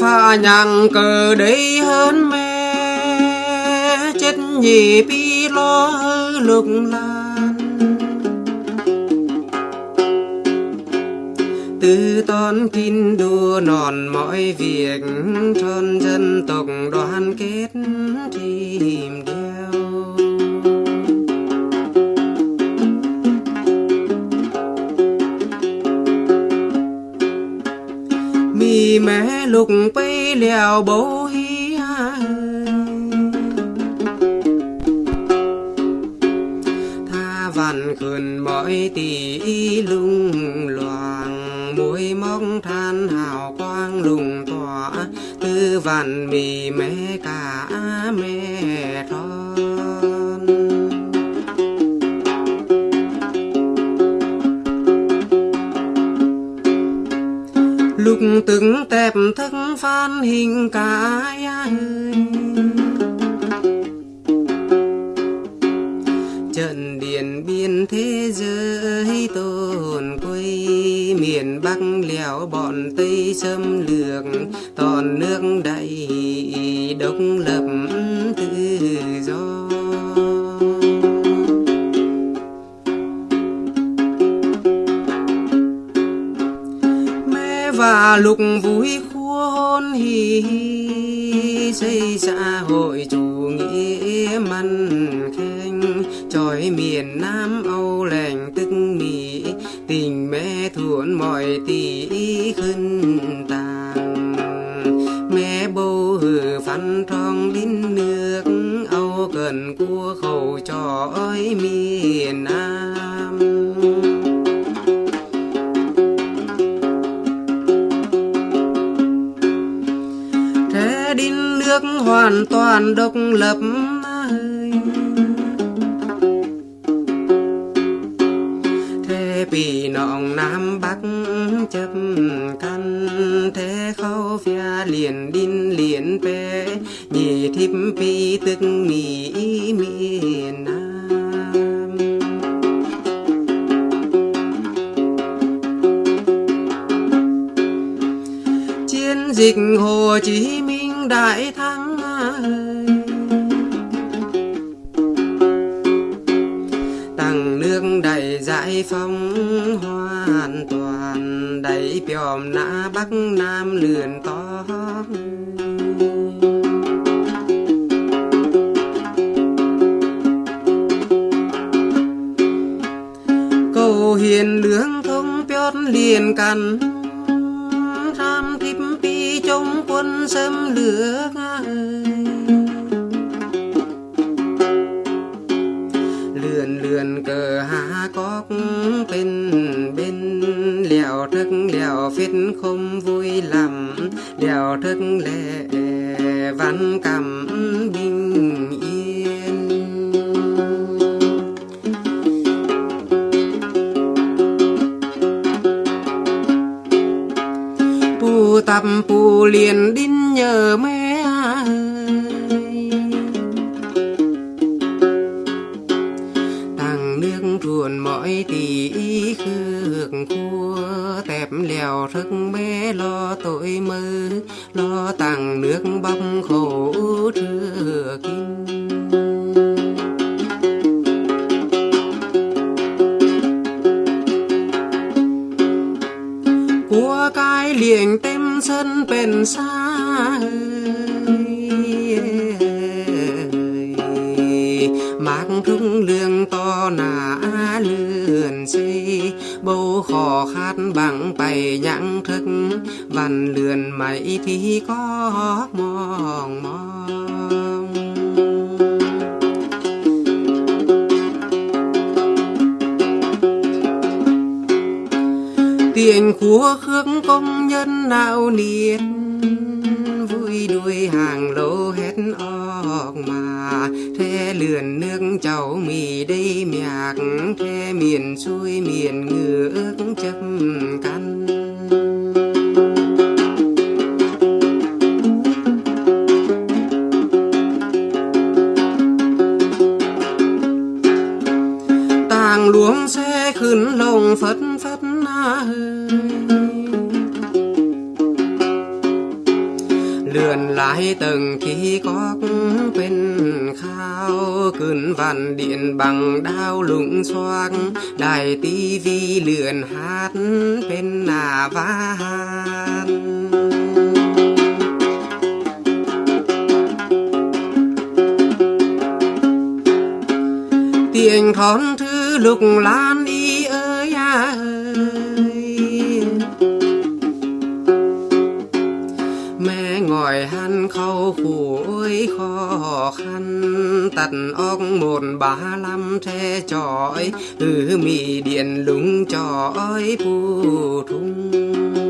ta nhàng cờ đấy hơn mẹ, chết nhị bi lo lục lan. Từ ton kín đua nòn mọi việc tròn dân tộc đoàn kết. Mẹ lục bay lèo bầu hi tha vằn khườn mọi tỷ lung loàng mũi móc than hào quang lùng tỏa. Tư vằn mì mẹ cả mẹ thôi lúc từng tẹp thức phan hình cả ơi trận điện biên thế giới tồn quê miền bắc lẻo bọn tây xâm lược, toàn nước đầy độc lập. Và lục vui khua hôn hì xây xã hội chủ nghĩa mân khen trời miền nam âu lành tức mỹ tình mẹ thuận mọi tỷ khân tàng. Mẹ bầu hử phăn trong đến nước. Âu cần cua khẩu trò ơi miền nam. Nước hoàn toàn độc lập ơi thế bị nọng nam bắc chấp căn, thế khâu phía liền đinh liền về nhị thiếp pi tức mỹ miền nam. Chiến dịch hồ chí minh đại thắng ơi. Tặng nước đầy giải phóng hoàn toàn, đầy piòm nã bắc nam lườn to cầu hiền lương thông piót liền cằn chống quân xâm lược lượn lượn cờ hạ cóc bên bên lèo thức lèo phết không vui lắm. Lèo thức lệ văn cầm binh tập phù liền đinh nhờ mẹ ơi tàng nước ruồn mọi tỷ khước cua tẹp lèo thức bé lo tội mơ. Lo tàng nước bắp khổ trưa kinh của cái liền tem sân bên xa mạc trung lương to nà lươn xây bầu khò khát bằng bày nhãn thức. Văn lươn mày thì có mong mong tiền của khước công nhân nào niên, vui đuôi hàng lô hết ọc mà. Thế lườn nước cháu mì đây mạc, thế miền xuôi miền ngứa chấm căn tàng luống xe khấn lồng phật lượn lại từng khi có bên khao, cơn vạn điện bằng đao lũng xoang đài tivi lượn hát bên nà van tiền thón thứ lục lan tật óc một ba năm thế trọi từ mì điện lúng trọi phù thung.